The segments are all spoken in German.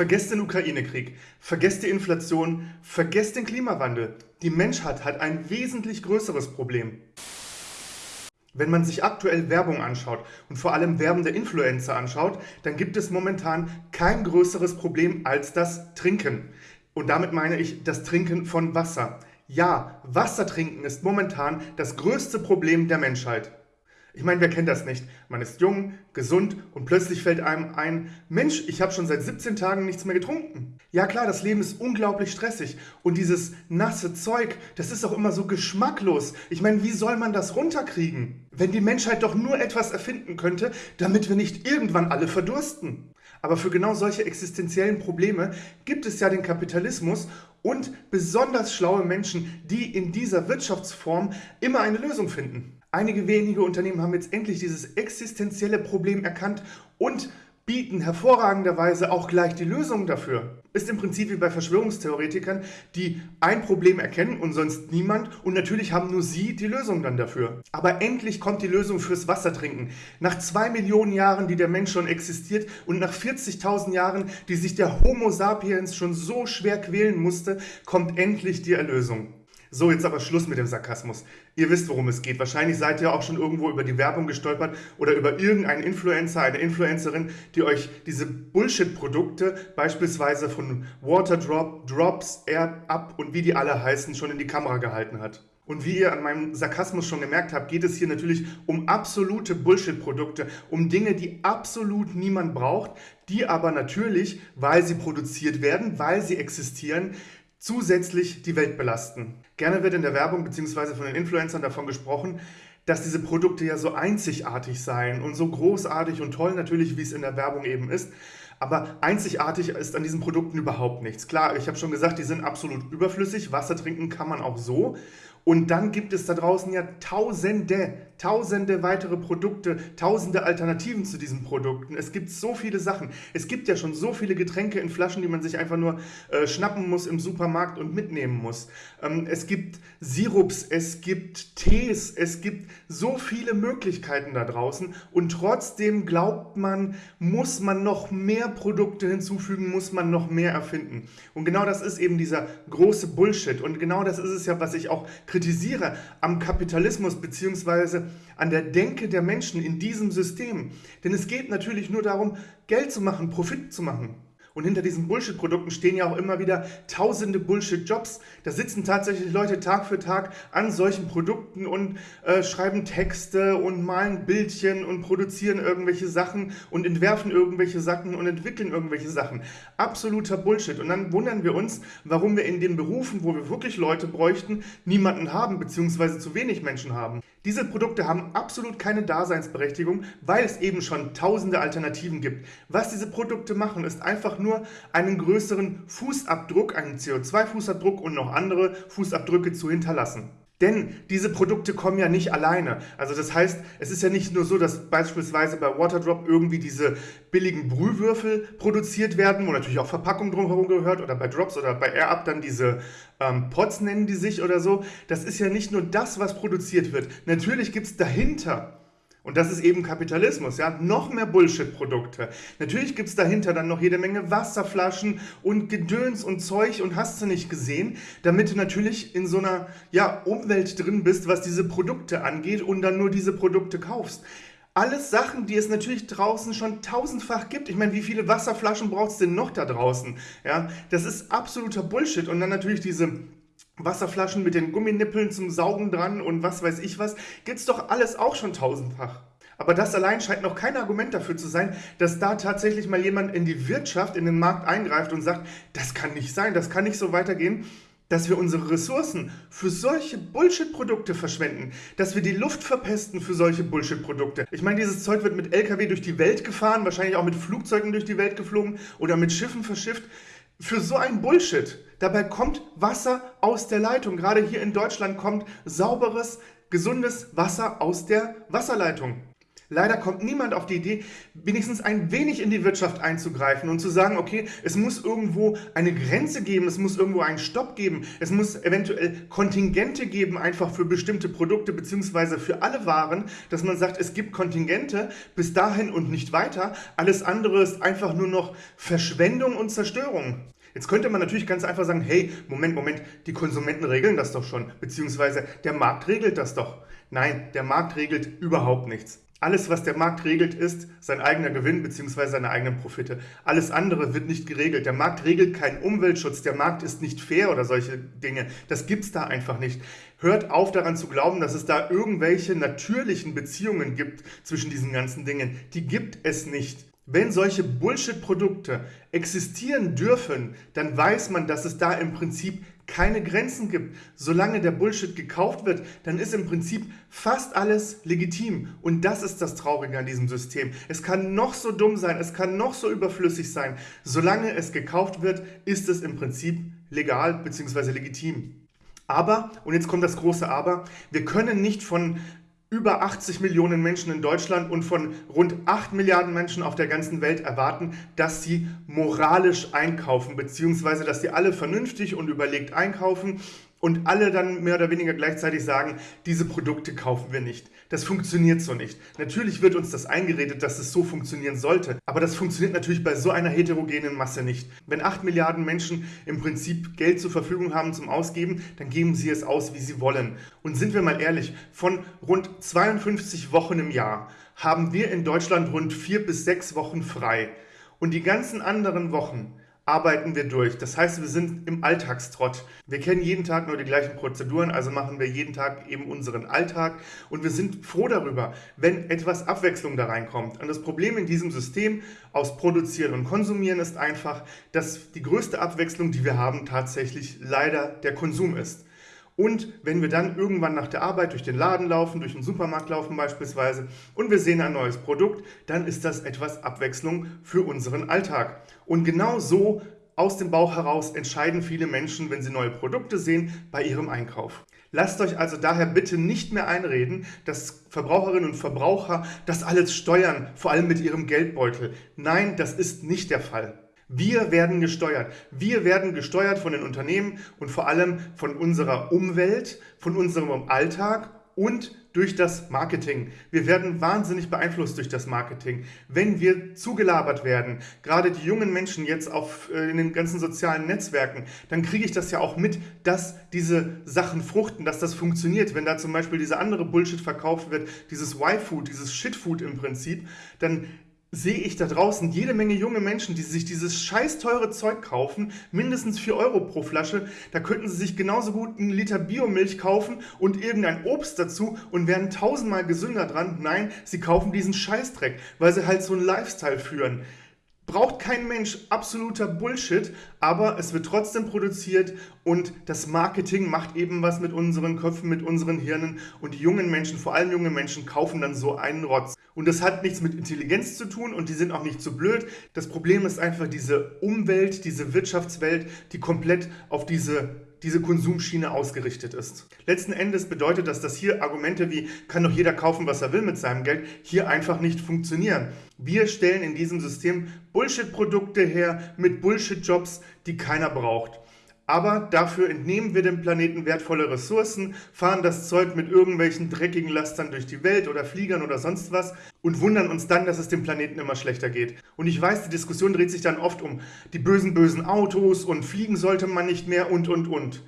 Vergesst den Ukraine-Krieg, vergesst die Inflation, vergesst den Klimawandel. Die Menschheit hat ein wesentlich größeres Problem. Wenn man sich aktuell Werbung anschaut und vor allem werbende Influencer anschaut, dann gibt es momentan kein größeres Problem als das Trinken. Und damit meine ich das Trinken von Wasser. Ja, Wasser trinken ist momentan das größte Problem der Menschheit. Ich meine, wer kennt das nicht? Man ist jung, gesund und plötzlich fällt einem ein, Mensch, ich habe schon seit 17 Tagen nichts mehr getrunken. Ja klar, das Leben ist unglaublich stressig und dieses nasse Zeug, das ist auch immer so geschmacklos. Ich meine, wie soll man das runterkriegen? Wenn die Menschheit doch nur etwas erfinden könnte, damit wir nicht irgendwann alle verdursten. Aber für genau solche existenziellen Probleme gibt es ja den Kapitalismus und besonders schlaue Menschen, die in dieser Wirtschaftsform immer eine Lösung finden. Einige wenige Unternehmen haben jetzt endlich dieses existenzielle Problem erkannt und bieten hervorragenderweise auch gleich die Lösung dafür. Ist im Prinzip wie bei Verschwörungstheoretikern, die ein Problem erkennen und sonst niemand und natürlich haben nur sie die Lösung dann dafür. Aber endlich kommt die Lösung fürs Wassertrinken. Nach zwei Millionen Jahren, die der Mensch schon existiert und nach 40.000 Jahren, die sich der Homo sapiens schon so schwer quälen musste, kommt endlich die Erlösung. So, jetzt aber Schluss mit dem Sarkasmus. Ihr wisst, worum es geht. Wahrscheinlich seid ihr auch schon irgendwo über die Werbung gestolpert oder über irgendeinen Influencer, eine Influencerin, die euch diese Bullshit-Produkte, beispielsweise von Waterdrop, Drops, Air Up und wie die alle heißen, schon in die Kamera gehalten hat. Und wie ihr an meinem Sarkasmus schon gemerkt habt, geht es hier natürlich um absolute Bullshit-Produkte, um Dinge, die absolut niemand braucht, die aber natürlich, weil sie produziert werden, weil sie existieren, zusätzlich die Welt belasten. Gerne wird in der Werbung bzw. von den Influencern davon gesprochen, dass diese Produkte ja so einzigartig seien und so großartig und toll natürlich, wie es in der Werbung eben ist. Aber einzigartig ist an diesen Produkten überhaupt nichts. Klar, ich habe schon gesagt, die sind absolut überflüssig. Wasser trinken kann man auch so. Und dann gibt es da draußen ja tausende, tausende weitere Produkte, tausende Alternativen zu diesen Produkten. Es gibt so viele Sachen. Es gibt ja schon so viele Getränke in Flaschen, die man sich einfach nur äh, schnappen muss im Supermarkt und mitnehmen muss. Ähm, es gibt Sirups, es gibt Tees, es gibt so viele Möglichkeiten da draußen. Und trotzdem glaubt man, muss man noch mehr Produkte hinzufügen, muss man noch mehr erfinden. Und genau das ist eben dieser große Bullshit. Und genau das ist es ja, was ich auch kritisiere am Kapitalismus bzw. an der Denke der Menschen in diesem System. Denn es geht natürlich nur darum, Geld zu machen, Profit zu machen. Und hinter diesen Bullshit-Produkten stehen ja auch immer wieder tausende Bullshit-Jobs. Da sitzen tatsächlich Leute Tag für Tag an solchen Produkten und äh, schreiben Texte und malen Bildchen und produzieren irgendwelche Sachen und entwerfen irgendwelche Sachen und entwickeln irgendwelche Sachen. Absoluter Bullshit. Und dann wundern wir uns, warum wir in den Berufen, wo wir wirklich Leute bräuchten, niemanden haben, beziehungsweise zu wenig Menschen haben. Diese Produkte haben absolut keine Daseinsberechtigung, weil es eben schon tausende Alternativen gibt. Was diese Produkte machen, ist einfach nur einen größeren Fußabdruck, einen CO2-Fußabdruck und noch andere Fußabdrücke zu hinterlassen. Denn diese Produkte kommen ja nicht alleine. Also das heißt, es ist ja nicht nur so, dass beispielsweise bei Waterdrop irgendwie diese billigen Brühwürfel produziert werden, wo natürlich auch Verpackung drumherum gehört, oder bei Drops oder bei AirUp dann diese ähm, Pots nennen die sich oder so. Das ist ja nicht nur das, was produziert wird. Natürlich gibt es dahinter und das ist eben Kapitalismus, ja. Noch mehr Bullshit-Produkte. Natürlich gibt es dahinter dann noch jede Menge Wasserflaschen und Gedöns und Zeug und hast du nicht gesehen, damit du natürlich in so einer ja, Umwelt drin bist, was diese Produkte angeht und dann nur diese Produkte kaufst. Alles Sachen, die es natürlich draußen schon tausendfach gibt. Ich meine, wie viele Wasserflaschen brauchst du denn noch da draußen? Ja, das ist absoluter Bullshit. Und dann natürlich diese Wasserflaschen mit den Gumminippeln zum Saugen dran und was weiß ich was, gibt's doch alles auch schon tausendfach. Aber das allein scheint noch kein Argument dafür zu sein, dass da tatsächlich mal jemand in die Wirtschaft, in den Markt eingreift und sagt, das kann nicht sein, das kann nicht so weitergehen, dass wir unsere Ressourcen für solche Bullshit-Produkte verschwenden, dass wir die Luft verpesten für solche Bullshit-Produkte. Ich meine, dieses Zeug wird mit LKW durch die Welt gefahren, wahrscheinlich auch mit Flugzeugen durch die Welt geflogen oder mit Schiffen verschifft für so ein Bullshit. Dabei kommt Wasser aus der Leitung. Gerade hier in Deutschland kommt sauberes, gesundes Wasser aus der Wasserleitung. Leider kommt niemand auf die Idee, wenigstens ein wenig in die Wirtschaft einzugreifen und zu sagen, okay, es muss irgendwo eine Grenze geben, es muss irgendwo einen Stopp geben, es muss eventuell Kontingente geben, einfach für bestimmte Produkte beziehungsweise für alle Waren, dass man sagt, es gibt Kontingente bis dahin und nicht weiter. Alles andere ist einfach nur noch Verschwendung und Zerstörung. Jetzt könnte man natürlich ganz einfach sagen, hey, Moment, Moment, die Konsumenten regeln das doch schon, beziehungsweise der Markt regelt das doch. Nein, der Markt regelt überhaupt nichts. Alles, was der Markt regelt, ist sein eigener Gewinn bzw. seine eigenen Profite. Alles andere wird nicht geregelt. Der Markt regelt keinen Umweltschutz. Der Markt ist nicht fair oder solche Dinge. Das gibt es da einfach nicht. Hört auf daran zu glauben, dass es da irgendwelche natürlichen Beziehungen gibt zwischen diesen ganzen Dingen. Die gibt es nicht. Wenn solche Bullshit-Produkte existieren dürfen, dann weiß man, dass es da im Prinzip keine Grenzen gibt. Solange der Bullshit gekauft wird, dann ist im Prinzip fast alles legitim. Und das ist das Traurige an diesem System. Es kann noch so dumm sein, es kann noch so überflüssig sein. Solange es gekauft wird, ist es im Prinzip legal bzw. legitim. Aber, und jetzt kommt das große Aber, wir können nicht von über 80 Millionen Menschen in Deutschland und von rund 8 Milliarden Menschen auf der ganzen Welt erwarten, dass sie moralisch einkaufen, beziehungsweise dass sie alle vernünftig und überlegt einkaufen und alle dann mehr oder weniger gleichzeitig sagen, diese Produkte kaufen wir nicht. Das funktioniert so nicht. Natürlich wird uns das eingeredet, dass es so funktionieren sollte, aber das funktioniert natürlich bei so einer heterogenen Masse nicht. Wenn 8 Milliarden Menschen im Prinzip Geld zur Verfügung haben zum Ausgeben, dann geben sie es aus, wie sie wollen. Und sind wir mal ehrlich, von rund 52 Wochen im Jahr haben wir in Deutschland rund 4 bis 6 Wochen frei. Und die ganzen anderen Wochen arbeiten wir durch. Das heißt, wir sind im Alltagstrott. Wir kennen jeden Tag nur die gleichen Prozeduren, also machen wir jeden Tag eben unseren Alltag und wir sind froh darüber, wenn etwas Abwechslung da reinkommt. Und das Problem in diesem System aus Produzieren und Konsumieren ist einfach, dass die größte Abwechslung, die wir haben, tatsächlich leider der Konsum ist. Und wenn wir dann irgendwann nach der Arbeit durch den Laden laufen, durch den Supermarkt laufen beispielsweise und wir sehen ein neues Produkt, dann ist das etwas Abwechslung für unseren Alltag. Und genau so aus dem Bauch heraus entscheiden viele Menschen, wenn sie neue Produkte sehen, bei ihrem Einkauf. Lasst euch also daher bitte nicht mehr einreden, dass Verbraucherinnen und Verbraucher das alles steuern, vor allem mit ihrem Geldbeutel. Nein, das ist nicht der Fall. Wir werden gesteuert. Wir werden gesteuert von den Unternehmen und vor allem von unserer Umwelt, von unserem Alltag und durch das Marketing. Wir werden wahnsinnig beeinflusst durch das Marketing. Wenn wir zugelabert werden, gerade die jungen Menschen jetzt auf, äh, in den ganzen sozialen Netzwerken, dann kriege ich das ja auch mit, dass diese Sachen fruchten, dass das funktioniert. Wenn da zum Beispiel diese andere Bullshit verkauft wird, dieses Y-Food, dieses Shit-Food im Prinzip, dann sehe ich da draußen jede Menge junge Menschen, die sich dieses scheiß teure Zeug kaufen, mindestens 4 Euro pro Flasche. Da könnten sie sich genauso gut einen Liter Biomilch kaufen und irgendein Obst dazu und wären tausendmal gesünder dran. Nein, sie kaufen diesen Scheißdreck, weil sie halt so einen Lifestyle führen. Braucht kein Mensch absoluter Bullshit, aber es wird trotzdem produziert und das Marketing macht eben was mit unseren Köpfen, mit unseren Hirnen und die jungen Menschen, vor allem junge Menschen, kaufen dann so einen Rotz. Und das hat nichts mit Intelligenz zu tun und die sind auch nicht zu blöd. Das Problem ist einfach diese Umwelt, diese Wirtschaftswelt, die komplett auf diese diese Konsumschiene ausgerichtet ist. Letzten Endes bedeutet das, dass hier Argumente wie kann doch jeder kaufen, was er will mit seinem Geld, hier einfach nicht funktionieren. Wir stellen in diesem System Bullshit-Produkte her mit Bullshit-Jobs, die keiner braucht aber dafür entnehmen wir dem Planeten wertvolle Ressourcen, fahren das Zeug mit irgendwelchen dreckigen Lastern durch die Welt oder Fliegern oder sonst was und wundern uns dann, dass es dem Planeten immer schlechter geht. Und ich weiß, die Diskussion dreht sich dann oft um die bösen, bösen Autos und fliegen sollte man nicht mehr und, und, und.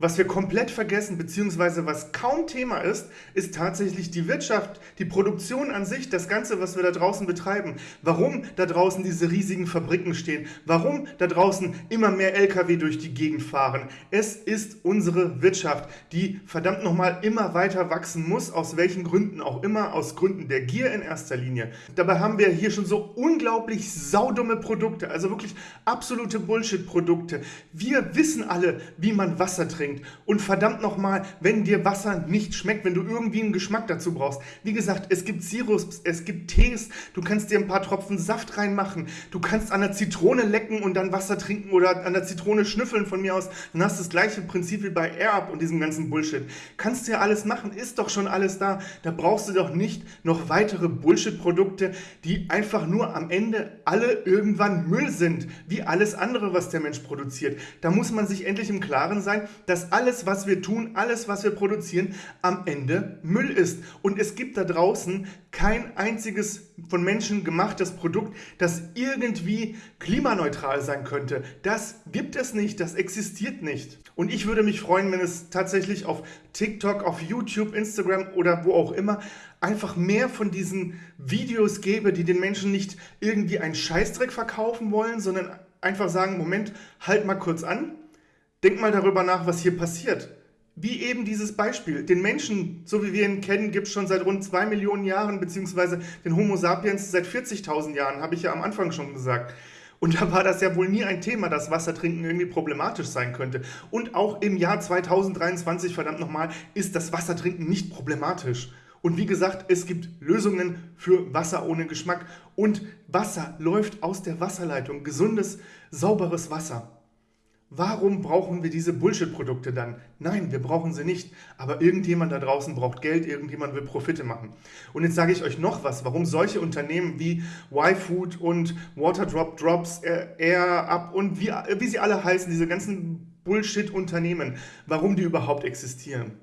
Was wir komplett vergessen, beziehungsweise was kaum Thema ist, ist tatsächlich die Wirtschaft, die Produktion an sich, das Ganze, was wir da draußen betreiben. Warum da draußen diese riesigen Fabriken stehen, warum da draußen immer mehr Lkw durch die Gegend fahren. Es ist unsere Wirtschaft, die verdammt nochmal immer weiter wachsen muss, aus welchen Gründen auch immer, aus Gründen der Gier in erster Linie. Dabei haben wir hier schon so unglaublich saudumme Produkte, also wirklich absolute Bullshit-Produkte. Wir wissen alle, wie man Wasser trinkt trinkt. Und verdammt nochmal, wenn dir Wasser nicht schmeckt, wenn du irgendwie einen Geschmack dazu brauchst. Wie gesagt, es gibt Sirups, es gibt Tees, du kannst dir ein paar Tropfen Saft reinmachen, du kannst an der Zitrone lecken und dann Wasser trinken oder an der Zitrone schnüffeln von mir aus. Dann hast du das gleiche Prinzip wie bei AirUp und diesem ganzen Bullshit. Kannst du ja alles machen, ist doch schon alles da. Da brauchst du doch nicht noch weitere Bullshit-Produkte, die einfach nur am Ende alle irgendwann Müll sind, wie alles andere, was der Mensch produziert. Da muss man sich endlich im Klaren sein, dass alles, was wir tun, alles, was wir produzieren, am Ende Müll ist. Und es gibt da draußen kein einziges von Menschen gemachtes Produkt, das irgendwie klimaneutral sein könnte. Das gibt es nicht, das existiert nicht. Und ich würde mich freuen, wenn es tatsächlich auf TikTok, auf YouTube, Instagram oder wo auch immer einfach mehr von diesen Videos gäbe, die den Menschen nicht irgendwie einen Scheißdreck verkaufen wollen, sondern einfach sagen, Moment, halt mal kurz an, denk mal darüber nach, was hier passiert. Wie eben dieses Beispiel. Den Menschen, so wie wir ihn kennen, gibt es schon seit rund zwei Millionen Jahren, beziehungsweise den Homo sapiens seit 40.000 Jahren, habe ich ja am Anfang schon gesagt. Und da war das ja wohl nie ein Thema, dass Wassertrinken irgendwie problematisch sein könnte. Und auch im Jahr 2023, verdammt nochmal, ist das Wassertrinken nicht problematisch. Und wie gesagt, es gibt Lösungen für Wasser ohne Geschmack. Und Wasser läuft aus der Wasserleitung. Gesundes, sauberes Wasser. Warum brauchen wir diese Bullshit-Produkte dann? Nein, wir brauchen sie nicht. Aber irgendjemand da draußen braucht Geld, irgendjemand will Profite machen. Und jetzt sage ich euch noch was, warum solche Unternehmen wie YFood und Waterdrop Drops, Air Up und wie, wie sie alle heißen, diese ganzen Bullshit-Unternehmen, warum die überhaupt existieren.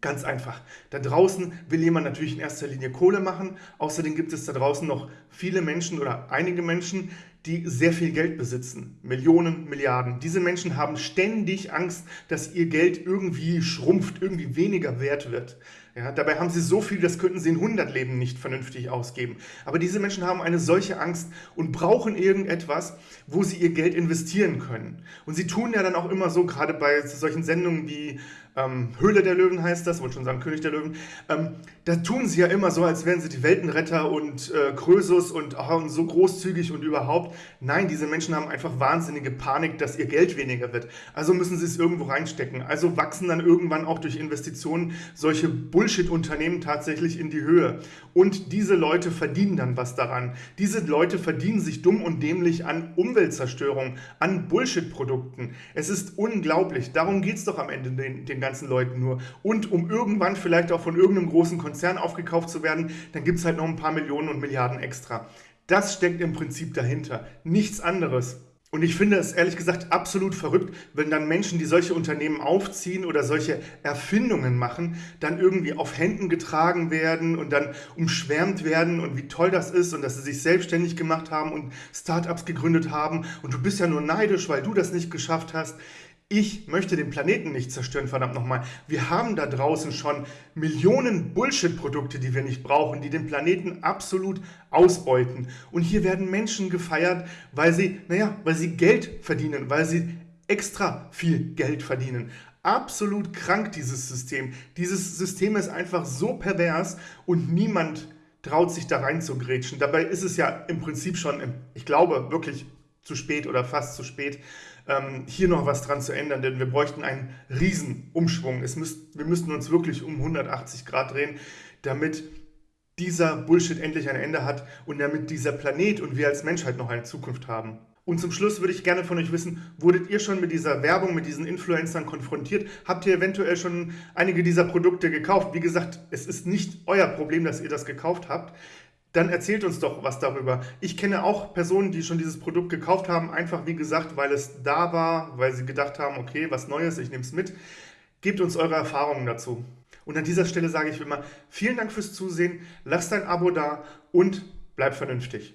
Ganz einfach. Da draußen will jemand natürlich in erster Linie Kohle machen. Außerdem gibt es da draußen noch viele Menschen oder einige Menschen, die sehr viel Geld besitzen. Millionen, Milliarden. Diese Menschen haben ständig Angst, dass ihr Geld irgendwie schrumpft, irgendwie weniger wert wird. Ja, dabei haben sie so viel, das könnten sie in 100 Leben nicht vernünftig ausgeben. Aber diese Menschen haben eine solche Angst und brauchen irgendetwas, wo sie ihr Geld investieren können. Und sie tun ja dann auch immer so, gerade bei solchen Sendungen wie ähm, Höhle der Löwen heißt das, wollte schon sagen König der Löwen, ähm, da tun sie ja immer so, als wären sie die Weltenretter und äh, Krösus und, oh, und so großzügig und überhaupt. Nein, diese Menschen haben einfach wahnsinnige Panik, dass ihr Geld weniger wird. Also müssen sie es irgendwo reinstecken. Also wachsen dann irgendwann auch durch Investitionen solche Bullshit-Unternehmen tatsächlich in die Höhe. Und diese Leute verdienen dann was daran. Diese Leute verdienen sich dumm und dämlich an Umweltzerstörung, an Bullshit-Produkten. Es ist unglaublich. Darum geht es doch am Ende den, den ganzen Leuten nur. Und um irgendwann vielleicht auch von irgendeinem großen Konzern aufgekauft zu werden, dann gibt es halt noch ein paar Millionen und Milliarden extra. Das steckt im Prinzip dahinter. Nichts anderes. Und ich finde es ehrlich gesagt absolut verrückt, wenn dann Menschen, die solche Unternehmen aufziehen oder solche Erfindungen machen, dann irgendwie auf Händen getragen werden und dann umschwärmt werden und wie toll das ist und dass sie sich selbstständig gemacht haben und Startups gegründet haben und du bist ja nur neidisch, weil du das nicht geschafft hast. Ich möchte den Planeten nicht zerstören, verdammt nochmal. Wir haben da draußen schon Millionen Bullshit-Produkte, die wir nicht brauchen, die den Planeten absolut ausbeuten. Und hier werden Menschen gefeiert, weil sie, naja, weil sie Geld verdienen, weil sie extra viel Geld verdienen. Absolut krank, dieses System. Dieses System ist einfach so pervers und niemand traut sich da rein zu grätschen. Dabei ist es ja im Prinzip schon, ich glaube, wirklich zu spät oder fast zu spät ähm, hier noch was dran zu ändern, denn wir bräuchten einen Riesenumschwung. Es müsst, wir müssten uns wirklich um 180 Grad drehen, damit dieser Bullshit endlich ein Ende hat und damit dieser Planet und wir als Menschheit noch eine Zukunft haben. Und zum Schluss würde ich gerne von euch wissen, wurdet ihr schon mit dieser Werbung, mit diesen Influencern konfrontiert? Habt ihr eventuell schon einige dieser Produkte gekauft? Wie gesagt, es ist nicht euer Problem, dass ihr das gekauft habt dann erzählt uns doch was darüber. Ich kenne auch Personen, die schon dieses Produkt gekauft haben, einfach wie gesagt, weil es da war, weil sie gedacht haben, okay, was Neues, ich nehme es mit. Gebt uns eure Erfahrungen dazu. Und an dieser Stelle sage ich immer, vielen Dank fürs Zusehen, lasst ein Abo da und bleibt vernünftig.